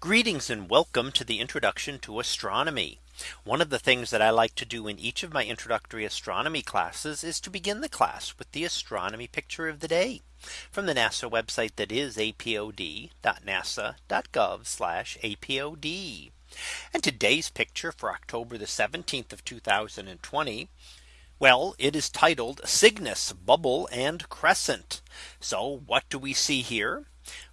Greetings and welcome to the introduction to astronomy. One of the things that I like to do in each of my introductory astronomy classes is to begin the class with the astronomy picture of the day from the NASA website that is apod.nasa.gov apod. And today's picture for October the 17th of 2020. Well, it is titled Cygnus bubble and crescent. So what do we see here?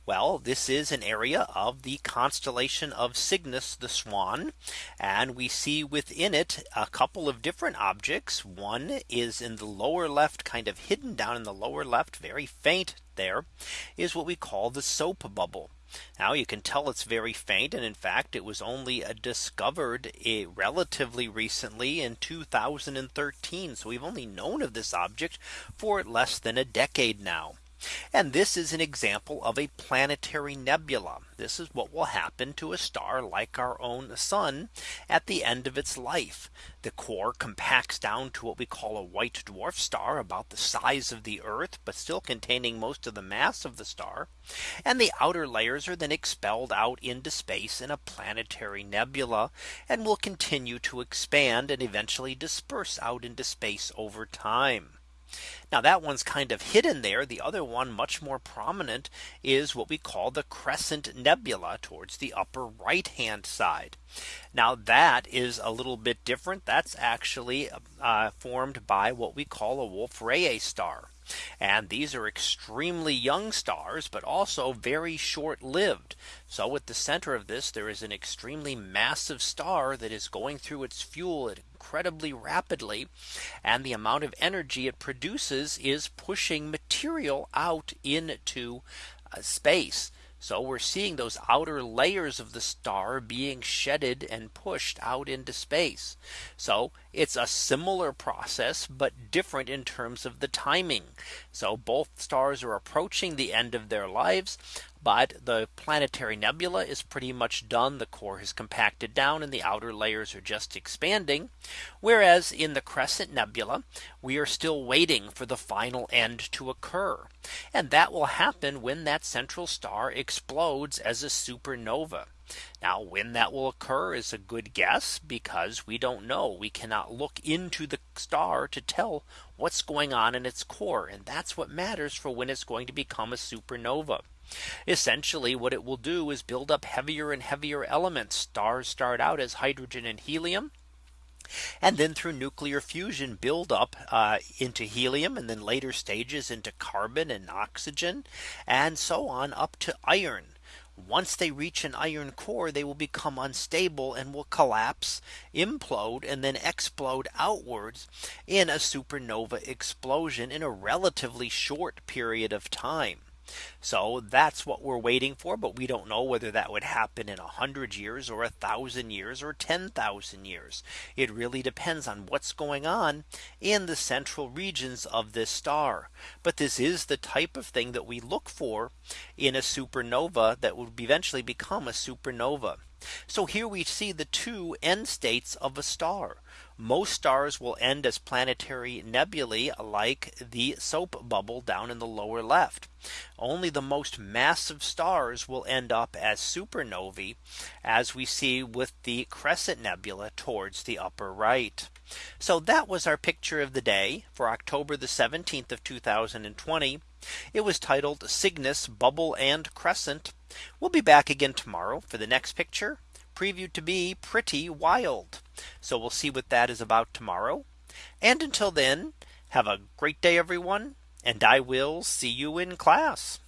Well, this is an area of the constellation of Cygnus the Swan. And we see within it a couple of different objects. One is in the lower left kind of hidden down in the lower left very faint there is what we call the soap bubble. Now you can tell it's very faint. And in fact, it was only uh, discovered a relatively recently in 2013. So we've only known of this object for less than a decade now. And this is an example of a planetary nebula. This is what will happen to a star like our own sun at the end of its life. The core compacts down to what we call a white dwarf star about the size of the Earth, but still containing most of the mass of the star. And the outer layers are then expelled out into space in a planetary nebula and will continue to expand and eventually disperse out into space over time. Now that one's kind of hidden there. The other one much more prominent is what we call the Crescent Nebula towards the upper right hand side. Now that is a little bit different. That's actually uh, formed by what we call a Wolf Rayet star. And these are extremely young stars, but also very short lived. So at the center of this, there is an extremely massive star that is going through its fuel incredibly rapidly. And the amount of energy it produces is pushing material out into uh, space. So we're seeing those outer layers of the star being shedded and pushed out into space. So it's a similar process, but different in terms of the timing. So both stars are approaching the end of their lives. But the planetary nebula is pretty much done. The core has compacted down and the outer layers are just expanding. Whereas in the Crescent Nebula, we are still waiting for the final end to occur. And that will happen when that central star explodes as a supernova. Now when that will occur is a good guess because we don't know. We cannot look into the star to tell what's going on in its core. And that's what matters for when it's going to become a supernova. Essentially what it will do is build up heavier and heavier elements. Stars start out as hydrogen and helium and then through nuclear fusion build up uh, into helium and then later stages into carbon and oxygen and so on up to iron. Once they reach an iron core, they will become unstable and will collapse, implode and then explode outwards in a supernova explosion in a relatively short period of time. So that's what we're waiting for. But we don't know whether that would happen in a hundred years or a thousand years or 10,000 years. It really depends on what's going on in the central regions of this star. But this is the type of thing that we look for in a supernova that would eventually become a supernova. So here we see the two end states of a star. Most stars will end as planetary nebulae like the soap bubble down in the lower left. Only the most massive stars will end up as supernovae as we see with the Crescent Nebula towards the upper right. So that was our picture of the day for October the 17th of 2020. It was titled Cygnus bubble and crescent. We'll be back again tomorrow for the next picture previewed to be pretty wild. So we'll see what that is about tomorrow. And until then, have a great day, everyone. And I will see you in class.